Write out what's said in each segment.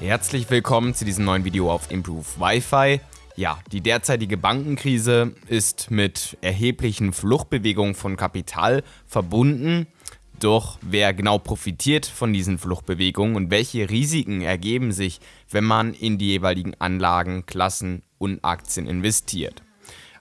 Herzlich willkommen zu diesem neuen Video auf Improve Wi-Fi. Ja, die derzeitige Bankenkrise ist mit erheblichen Fluchtbewegungen von Kapital verbunden. Doch wer genau profitiert von diesen Fluchtbewegungen und welche Risiken ergeben sich, wenn man in die jeweiligen Anlagen, Klassen und Aktien investiert?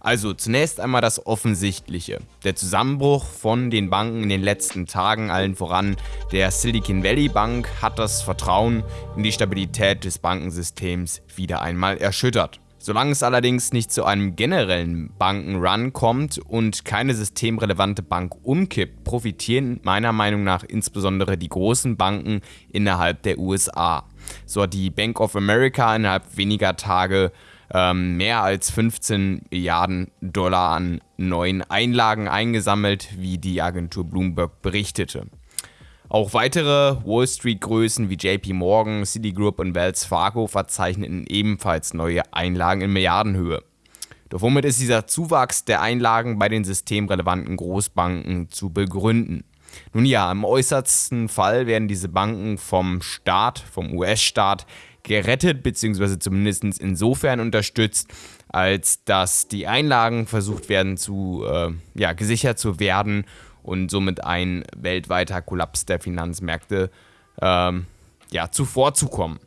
Also zunächst einmal das Offensichtliche. Der Zusammenbruch von den Banken in den letzten Tagen, allen voran der Silicon Valley Bank, hat das Vertrauen in die Stabilität des Bankensystems wieder einmal erschüttert. Solange es allerdings nicht zu einem generellen Bankenrun kommt und keine systemrelevante Bank umkippt, profitieren meiner Meinung nach insbesondere die großen Banken innerhalb der USA. So hat die Bank of America innerhalb weniger Tage ähm, mehr als 15 Milliarden Dollar an neuen Einlagen eingesammelt, wie die Agentur Bloomberg berichtete. Auch weitere Wall Street-Größen wie JP Morgan, Citigroup und Wells Fargo verzeichneten ebenfalls neue Einlagen in Milliardenhöhe. Doch womit ist dieser Zuwachs der Einlagen bei den systemrelevanten Großbanken zu begründen? Nun ja, im äußersten Fall werden diese Banken vom Staat, vom US-Staat, gerettet, beziehungsweise zumindest insofern unterstützt, als dass die Einlagen versucht werden zu, äh, ja, gesichert zu werden und somit ein weltweiter Kollaps der Finanzmärkte ähm, ja, zuvorzukommen.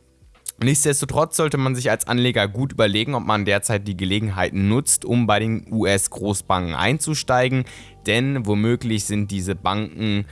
Nichtsdestotrotz sollte man sich als Anleger gut überlegen, ob man derzeit die Gelegenheit nutzt, um bei den US-Großbanken einzusteigen, denn womöglich sind diese Banken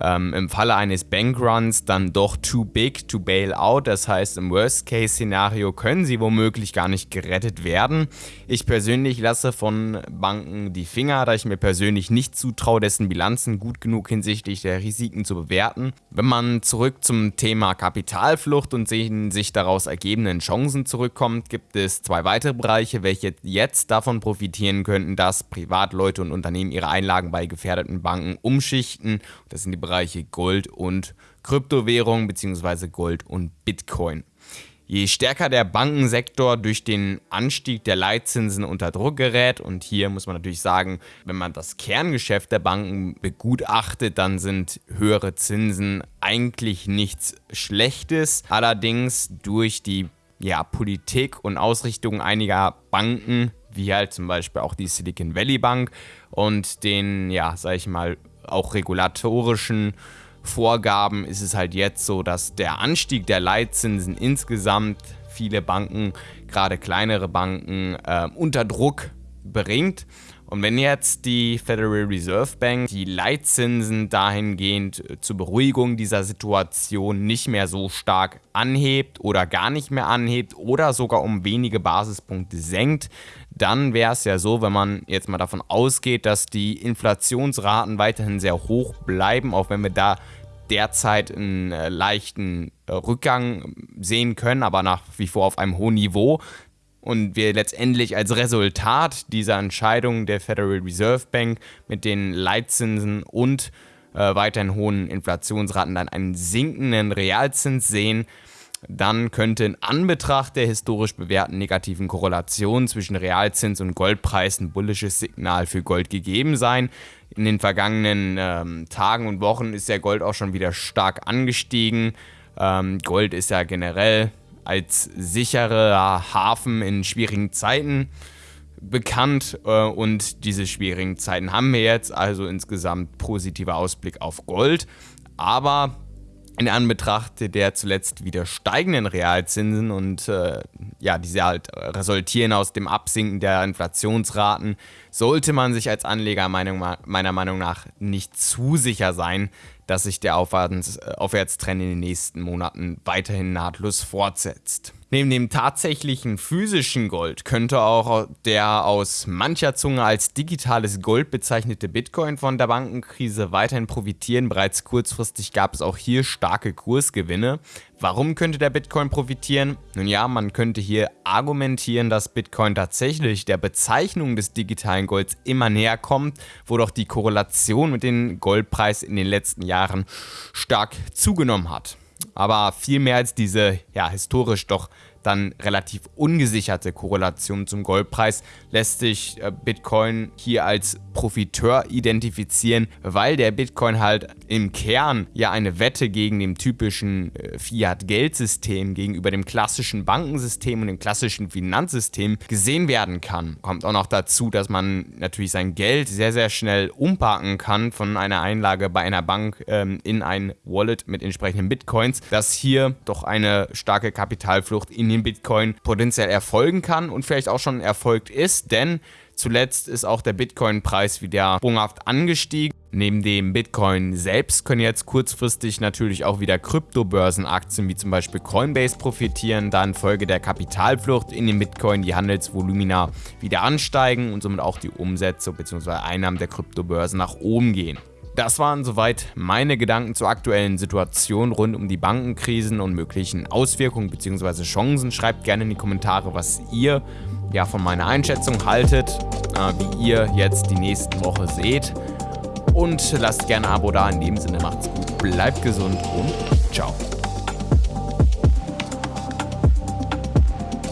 ähm, im Falle eines Bankruns dann doch too big to bail out. Das heißt, im Worst-Case-Szenario können sie womöglich gar nicht gerettet werden. Ich persönlich lasse von Banken die Finger, da ich mir persönlich nicht zutraue, dessen Bilanzen gut genug hinsichtlich der Risiken zu bewerten. Wenn man zurück zum Thema Kapitalflucht und den sich daraus ergebenden Chancen zurückkommt, gibt es zwei weitere Bereiche, welche jetzt davon profitieren könnten, dass Privatleute und Unternehmen ihre Einlagen bei gefährdeten Banken umschichten. Das sind die Bereiche Gold und Kryptowährung bzw. Gold und Bitcoin. Je stärker der Bankensektor durch den Anstieg der Leitzinsen unter Druck gerät, und hier muss man natürlich sagen, wenn man das Kerngeschäft der Banken begutachtet, dann sind höhere Zinsen eigentlich nichts Schlechtes. Allerdings durch die ja, Politik und Ausrichtung einiger Banken, wie halt zum Beispiel auch die Silicon Valley Bank und den, ja, sag ich mal, auch regulatorischen Vorgaben ist es halt jetzt so, dass der Anstieg der Leitzinsen insgesamt viele Banken, gerade kleinere Banken, äh, unter Druck bringt. Und wenn jetzt die Federal Reserve Bank die Leitzinsen dahingehend äh, zur Beruhigung dieser Situation nicht mehr so stark anhebt oder gar nicht mehr anhebt oder sogar um wenige Basispunkte senkt, dann wäre es ja so, wenn man jetzt mal davon ausgeht, dass die Inflationsraten weiterhin sehr hoch bleiben, auch wenn wir da derzeit einen äh, leichten äh, Rückgang sehen können, aber nach wie vor auf einem hohen Niveau, und wir letztendlich als Resultat dieser Entscheidung der Federal Reserve Bank mit den Leitzinsen und äh, weiterhin hohen Inflationsraten dann einen sinkenden Realzins sehen, dann könnte in Anbetracht der historisch bewährten negativen Korrelation zwischen Realzins und Goldpreis ein bullisches Signal für Gold gegeben sein. In den vergangenen ähm, Tagen und Wochen ist der Gold auch schon wieder stark angestiegen. Ähm, Gold ist ja generell als sicherer Hafen in schwierigen Zeiten bekannt äh, und diese schwierigen Zeiten haben wir jetzt, also insgesamt positiver Ausblick auf Gold. Aber in Anbetracht der zuletzt wieder steigenden Realzinsen und äh, ja, diese halt resultieren aus dem Absinken der Inflationsraten, sollte man sich als Anleger meiner Meinung nach nicht zu sicher sein, dass sich der äh, Aufwärtstrend in den nächsten Monaten weiterhin nahtlos fortsetzt. Neben dem tatsächlichen physischen Gold könnte auch der aus mancher Zunge als digitales Gold bezeichnete Bitcoin von der Bankenkrise weiterhin profitieren. Bereits kurzfristig gab es auch hier starke Kursgewinne. Warum könnte der Bitcoin profitieren? Nun ja, man könnte hier argumentieren, dass Bitcoin tatsächlich der Bezeichnung des digitalen Golds immer näher kommt, wo doch die Korrelation mit dem Goldpreis in den letzten Jahren stark zugenommen hat aber viel mehr als diese ja, historisch doch dann relativ ungesicherte Korrelation zum Goldpreis lässt sich äh, Bitcoin hier als Profiteur identifizieren, weil der Bitcoin halt im Kern ja eine Wette gegen dem typischen äh, Fiat-Geldsystem, gegenüber dem klassischen Bankensystem und dem klassischen Finanzsystem gesehen werden kann. Kommt auch noch dazu, dass man natürlich sein Geld sehr, sehr schnell umparken kann von einer Einlage bei einer Bank ähm, in ein Wallet mit entsprechenden Bitcoins, dass hier doch eine starke Kapitalflucht in den Bitcoin potenziell erfolgen kann und vielleicht auch schon erfolgt ist, denn Zuletzt ist auch der Bitcoin-Preis wieder sprunghaft angestiegen. Neben dem Bitcoin selbst können jetzt kurzfristig natürlich auch wieder Kryptobörsenaktien wie zum Beispiel Coinbase profitieren, da infolge der Kapitalflucht in den Bitcoin die Handelsvolumina wieder ansteigen und somit auch die Umsätze bzw. Einnahmen der Kryptobörsen nach oben gehen. Das waren soweit meine Gedanken zur aktuellen Situation rund um die Bankenkrisen und möglichen Auswirkungen bzw. Chancen. Schreibt gerne in die Kommentare, was ihr ja, von meiner Einschätzung haltet, äh, wie ihr jetzt die nächste Woche seht. Und lasst gerne ein Abo da. In dem Sinne macht's gut, bleibt gesund und ciao.